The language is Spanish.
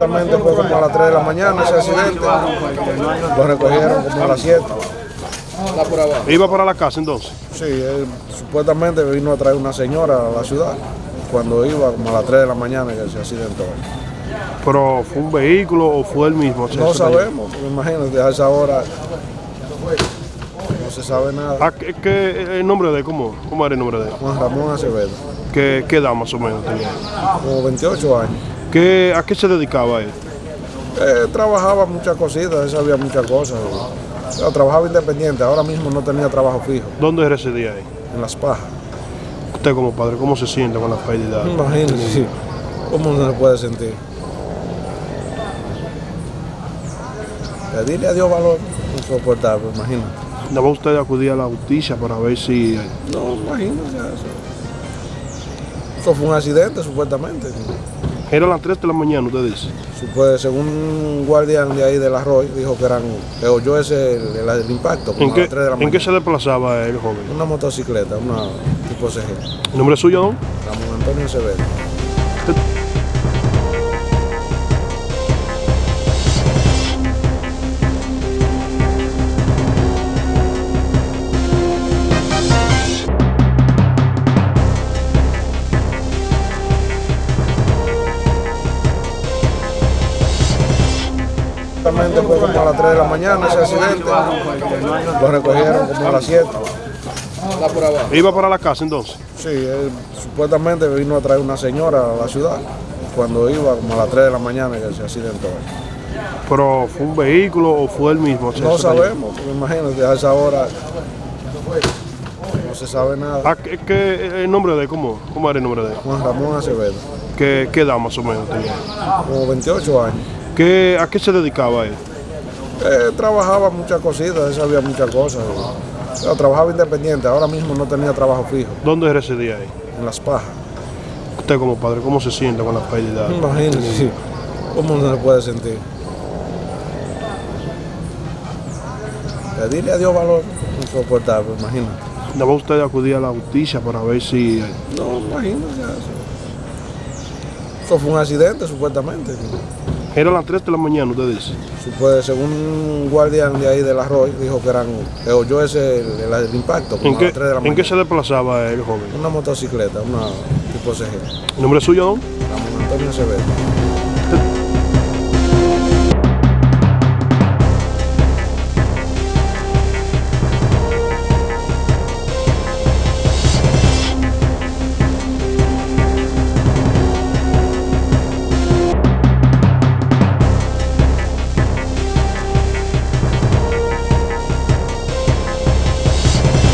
Supuestamente fue como a las 3 de la mañana ese accidente. Lo recogieron como a las 7. ¿Iba para la casa entonces? Sí, él supuestamente vino a traer una señora a la ciudad. Cuando iba como a las 3 de la mañana que se accidentó. ¿Pero fue un vehículo o fue el mismo? No sabemos, porque imagínate, a esa hora no se sabe nada. ¿A qué, qué- el nombre de él? ¿Cómo, ¿Cómo era el nombre de él? Juan Ramón Acevedo, ¿Qué, qué edad más o menos tenía? como 28 años. ¿Qué, ¿A qué se dedicaba él? Eh, trabajaba muchas cositas, él sabía muchas cosas. Trabajaba independiente, ahora mismo no tenía trabajo fijo, ¿Dónde residía ahí? en las pajas. Usted como padre, ¿cómo se siente con la pérdida? Imagínese, ¿cómo no se puede sentir? Pedirle a Dios valor, insoportable, imagínate. ¿No va usted a acudir a la justicia para ver si... No, imagínese eso. Eso fue un accidente, supuestamente. Era a las 3 de la mañana, usted dice. Supue- según un guardián de ahí del arroyo, dijo que eran, que oyó ese, el, el- el impacto, como ¿En a qué, las 3 de la ¿En qué mañana. se desplazaba el joven? Una motocicleta, una tipo CG. ¿El nombre suyo, don? Ramón Antonio Acevedo. Exactamente fue como a las 3 de la mañana ese accidente. Lo recogieron como a las 7. ¿Iba para la casa entonces? Sí, él supuestamente vino a traer una señora a la ciudad. Cuando iba como a las 3 de la mañana que se accidentó. ¿Pero fue un vehículo o fue el mismo? No sabemos, porque imagínate, a esa hora no se sabe nada. ¿A qué, qué- el nombre de él? ¿Cómo, ¿Cómo era el nombre de él? Juan Ramón Acevedo, ¿Qué, qué edad más o menos tenía? como 28 años. ¿Qué, ¿A qué se dedicaba él? Eh, trabajaba muchas cositas, él sabía muchas cosas. Trabajaba independiente, ahora mismo no tenía trabajo fijo, ¿Dónde residía ahí? en las pajas. Usted como padre, ¿cómo se siente con la pérdida? Imagínese, ¿cómo no se puede sentir? Pedirle a Dios valor, insoportable, imagínate. ¿No va usted a acudir a la justicia para ver si... No, imagínese fue un accidente, supuestamente. Era a las 3 de la mañana, usted dice. Supue- según un guardián de ahí del arroyo, dijo que eran, que oyó ese, el, el- impacto, ¿En qué, las 3 de la ¿En qué mañana. se desplazaba el joven? Una motocicleta, una tipo CG. ¿El nombre suyo, don? Ramón Antonio Acevedo.